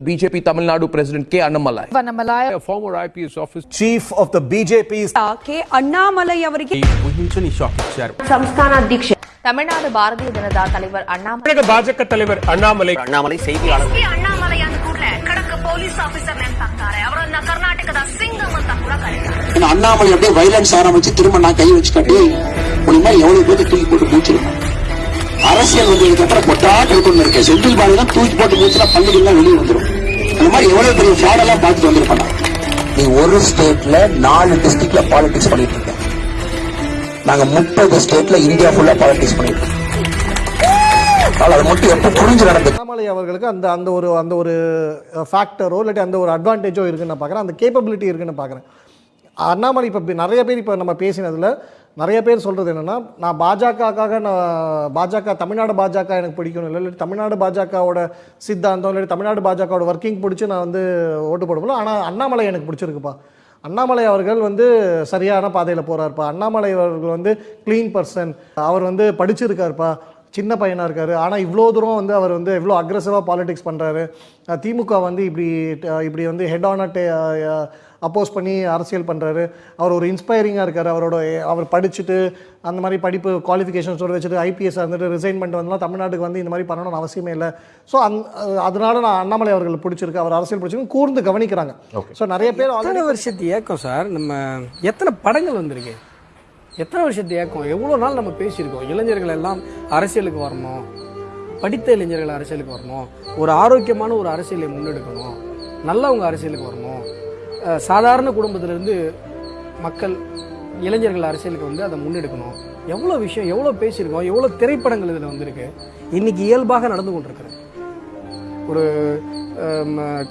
BJP Tamil Nadu President K. Annamalai. Annamalai, a former IPS officer, chief of the BJP's uh, K. Annamalai அவರಿಗೆ ఊహించని shock ఇచ్చారు. సంస్థాన అధ్యక్ష தமிழ்நாடு பாரதிய ஜனதா தலைவர் அண்ணாமலை பாஜக தலைவர் அண்ணாமலை அண்ணாமலை செய்தியாளர் அண்ணாமலை அந்த கூட கடக்கு போலீஸ் ஆபீசர் நினைப்பாரு அவர் அந்த கர்நாடகத சிங்கம் அந்த கூட கழிக்கிறார் அண்ணாமலை அப்படியே வைலன்ஸ் ஆரம்பிச்சு திரும்ப நான் கை வச்சு கட்டி மூலியமா எவ்வளவு பேருக்கு தூக்கி போட்டு முடிச்சிருக்கேன் அரசியல் வந்ததுக்கு அப்புறம் பொட்டாட்டு இருக்கணும் இருக்கேன் செந்தில் பாலதான் தூக்கி போட்டு மூச்சுனா பள்ளிகள்லாம் வெளியே வந்துடும் அந்த மாதிரி எவ்வளவு பெரிய ஃபிராட் பார்த்துட்டு வந்திருப்பாங்க நீ ஒரு ஸ்டேட்ல நாலு டிஸ்ட்ரிக்ட்ல பாலிடிக்ஸ் பண்ணிட்டு இருக்க. நாங்க முப்பது ஸ்டேட்ல இந்தியா ஃபுல்லா பாலிடிக்ஸ் பண்ணிட்டு இருக்கோம். அது மட்டும் புரிஞ்சு அண்ணாமலை அவர்களுக்கு அந்த அந்த ஒரு அந்த ஒரு ஃபேக்டரோ இல்லாட்டி அந்த ஒரு அட்வான்டேஜோ இருக்குன்னு நான் பார்க்குறேன் அந்த கேப்பபிலிட்டி இருக்குன்னு பார்க்குறேன் அண்ணாமலை இப்போ நிறைய பேர் இப்போ நம்ம பேசினதில் நிறைய பேர் சொல்கிறது என்னென்னா நான் பாஜகக்காக நான் பாஜக தமிழ்நாடு பாஜக எனக்கு பிடிக்கணும். இல்லை இல்லாட்டி தமிழ்நாடு பாஜகவோட சித்தாந்தம் இல்லாட்டி தமிழ்நாடு பாஜகவோட ஒர்க்கிங் பிடிச்சி நான் வந்து ஓட்டு போடுவோம் ஆனால் அண்ணாமலை எனக்கு பிடிச்சிருக்குப்பா. அண்ணாமலை அவர்கள் வந்து சரியான பாதையில் போகிறாருப்பா அண்ணாமலை அவர்கள் வந்து க்ளீன் பர்சன் அவர் வந்து படிச்சிருக்காருப்பா. சின்ன பையனாக இருக்காரு. ஆனால் இவ்வளோ தூரம் வந்து அவர் வந்து எவ்வளோ அக்ரெசிவாக பாலிடிக்ஸ் பண்ணுறாரு திமுக வந்து இப்படி இப்படி வந்து ஹெட் ஆன் அப்போஸ் பண்ணி அரசியல் பண்ணுறாரு அவர் ஒரு இன்ஸ்பைரிங்காக இருக்கார். அவரோட அவர் படிச்சுட்டு அந்த மாதிரி படிப்பு குவாலிஃபிகேஷன்ஸோடு வச்சுட்டு ஐபிஎஸ் இருந்துட்டு ரிசைன் பண்ணிட்டு வந்தாலும் தமிழ்நாட்டுக்கு வந்து இந்த மாதிரி பண்ணணும்னு அவசியமே இல்லை. ஸோ அந் அதனால நான் அண்ணாமலை அவர்கள் பிடிச்சிருக்கு. அவர் அரசியல் பிடிச்சிருக்கு. கூர்ந்து கவனிக்கிறாங்க. ஸோ நிறைய பேர் வருஷத்து ஏக்கம் சார்? நம்ம எத்தனை படங்கள் வந்திருக்கு? எத்தனை வருஷத்து ஏக்கம் எவ்வளோ நாள் நம்ம பேசியிருக்கோம்? இளைஞர்கள் எல்லாம் அரசியலுக்கு வரணும். படித்த இளைஞர்கள் அரசியலுக்கு வரணும். ஒரு ஆரோக்கியமான ஒரு அரசியலை முன்னெடுக்கணும். நல்லவங்க அரசியலுக்கு வரணும். சாதாரண குடும்பத்திலேருந்து மக்கள் இளைஞர்கள் அரசியலுக்கு வந்து அதை முன்னெடுக்கணும். எவ்வளோ விஷயம் எவ்வளோ பேசியிருக்கோம்? எவ்வளோ திரைப்படங்கள் இதில் வந்திருக்கு? இன்னைக்கு இயல்பாக நடந்து கொண்டிருக்கிறேன் ஒரு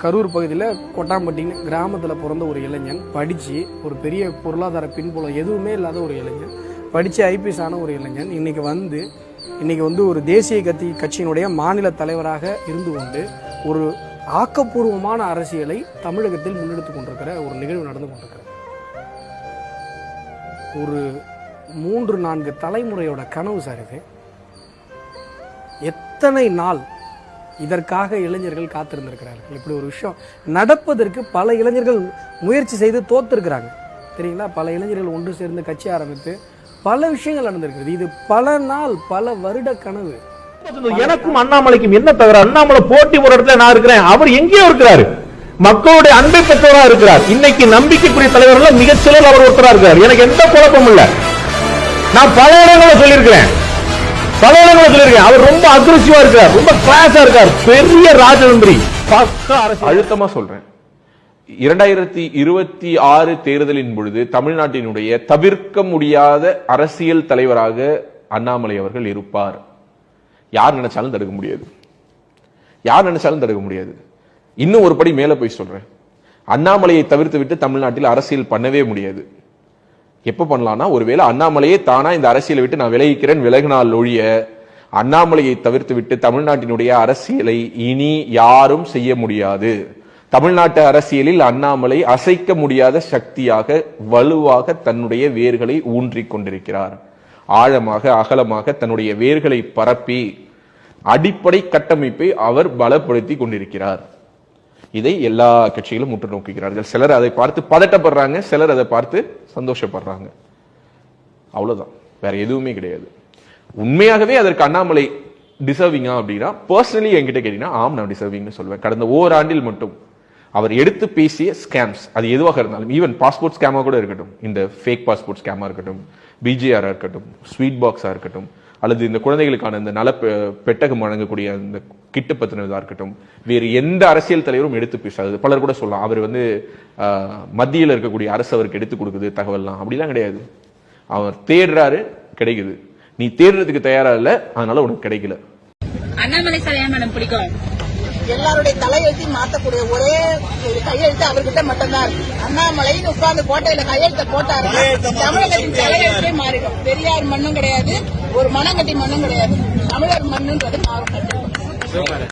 கரூர் பகுதியில் கொட்டாம்பட்டின்னு கிராமத்தில் பிறந்த ஒரு இளைஞன் படித்து ஒரு பெரிய பொருளாதார பின்புலம் எதுவுமே இல்லாத ஒரு இளைஞன் படித்து ஐபிஎஸ் ஆன ஒரு இளைஞன் இன்றைக்கி வந்து இன்றைக்கி வந்து ஒரு தேசிய கட்சி கட்சியினுடைய மாநில தலைவராக இருந்து கொண்டு ஒரு ஆக்கப்பூர்வமான அரசியலை தமிழகத்தில் முன்னெடுத்து கொண்டிருக்கிற ஒரு நிகழ்வு நடந்து கொண்டிருக்கிறது. ஒரு மூன்று நான்கு தலைமுறையோட கனவு சார் இது. எத்தனை நாள் இதற்காக இளைஞர்கள் காத்திருந்திருக்கிறார்கள். இப்படி ஒரு விஷயம் நடப்பதற்கு பல இளைஞர்கள் முயற்சி செய்து தோத்திருக்கிறாங்க. தெரியுங்களா? பல இளைஞர்கள் ஒன்று சேர்ந்து கட்சி ஆரம்பித்து பல விஷயங்கள் நடந்திருக்கிறது. இது பல நாள் பல வருட கனவு. எனக்கும் அண்ணாமலைக்கும் என்ன தவிர அண்ணாமலை போட்டி ஒரு இடத்துல நான் இருக்கிறேன். அவர் எங்கேயோ இருக்கிறாரு. மக்களுடைய அன்பை பெற்றவரா இருக்கிறார். இன்னைக்கு நம்பிக்கைக்குரிய தலைவர்கள் மிகச்சிலர் அவர் ஒருத்தரா இருக்கிறார். எனக்கு எந்த குழப்பமும் இல்லை. நான் பல இடங்களை சொல்லியிருக்கிறேன். பல இடங்களை சொல்லியிருக்கேன் அவர் ரொம்ப அக்ரெசிவா இருக்கார். ரொம்ப கிளாஸா இருக்கார். பெரிய ராஜதந்திரி. அழுத்தமா சொல்றேன். இரண்டாயிரத்தி இருபத்தி ஆறு தேர்தலின் பொழுது தமிழ்நாட்டினுடைய தவிர்க்க முடியாத அரசியல் தலைவராக அண்ணாமலை அவர்கள் இருப்பார். யார் நினைச்சாலும் தடுக்க முடியாது. யார் நினைச்சாலும் தடுக்க முடியாது. இன்னும் ஒரு படி மேல போய் சொல்றேன். அண்ணாமலையை தவிர்த்து விட்டு தமிழ்நாட்டில் அரசியல் பண்ணவே முடியாது. எப்ப பண்ணலாம்னா ஒருவேளை அண்ணாமலையே தானா இந்த அரசியலை விட்டு நான் விலகிக்கிறேன் விலகினால் ஒழிய அண்ணாமலையை தவிர்த்து விட்டு தமிழ்நாட்டினுடைய அரசியலை இனி யாரும் செய்ய முடியாது. தமிழ்நாட்டு அரசியலில் அண்ணாமலை அசைக்க முடியாத சக்தியாக வலுவாக தன்னுடைய வேர்களை ஊன்றிக் கொண்டிருக்கிறார். ஆழமாக அகலமாக தன்னுடைய வேர்களை பரப்பி அடிப்படை கட்டமைப்பை அவர் பலப்படுத்தி கொண்டிருக்கிறார். இதை எல்லா கட்சிகளும் முற்று நோக்குகிறார்கள். சிலர் அதை பார்த்து பதட்டப்படுறாங்க சிலர் அதை பார்த்து சந்தோஷப்படுறாங்க. அவ்வளவுதான். வேற எதுவுமே கிடையாது. உண்மையாகவே அதற்கு அண்ணாமலை டிசர்விங்கா அப்படின்னா பர்சனலி என்கிட்ட கேட்டீங்கன்னா ஆம் நான் டிசர்விங்னு சொல்லுவேன் கடந்த ஓராண்டில் மட்டும் அவர் எடுத்து பேசிய ஸ்கேம்ஸ் அது எதுவாக இருந்தாலும் ஈவன் பாஸ்போர்ட் ஸ்கேமாக கூட இருக்கட்டும். இந்த ஃபேக் பாஸ்போர்ட் ஸ்கேமாக இருக்கட்டும் பிஜிஆராக இருக்கட்டும் ஸ்வீட் பாக்ஸாக இருக்கட்டும் அல்லது இந்த குழந்தைகளுக்கான இந்த நல பெ- பெட்டகம் வழங்கக்கூடிய இந்த கிட்டு பத்தினதாக இருக்கட்டும் வேறு எந்த அரசியல் தலைவரும் எடுத்து பேசாது. பலர் கூட சொல்லலாம் அவர் வந்து ஆஹ், மத்தியில் இருக்கக்கூடிய அரசு அவருக்கு எடுத்து கொடுக்குது தகவல்லாம். அப்படிலாம் கிடையாது. அவர் தேடுறாரு கிடைக்குது. நீ தேடுறதுக்கு தயாரா இல்லை அதனால உனக்கு கிடைக்கல. அண்ணாமலை சார் ஏன் மேடம் பிடிக்கும்? எல்லாருடைய தலையெழுத்தையும் மாத்தக்கூடிய ஒரே ஒரு கையெழுத்து அவர்கிட்ட மட்டும்தான். இருக்கு அண்ணாமலைன்னு உட்கார்ந்து கோட்டையில கையெழுத்த போட்டாரு. தமிழகத்தின் தலையெழுத்தே மாறிடும். பெரியார் மண்ணும் கிடையாது ஒரு மனங்கட்டி மண்ணும் கிடையாது. தமிழர் மண்ணுன்றது மாறும்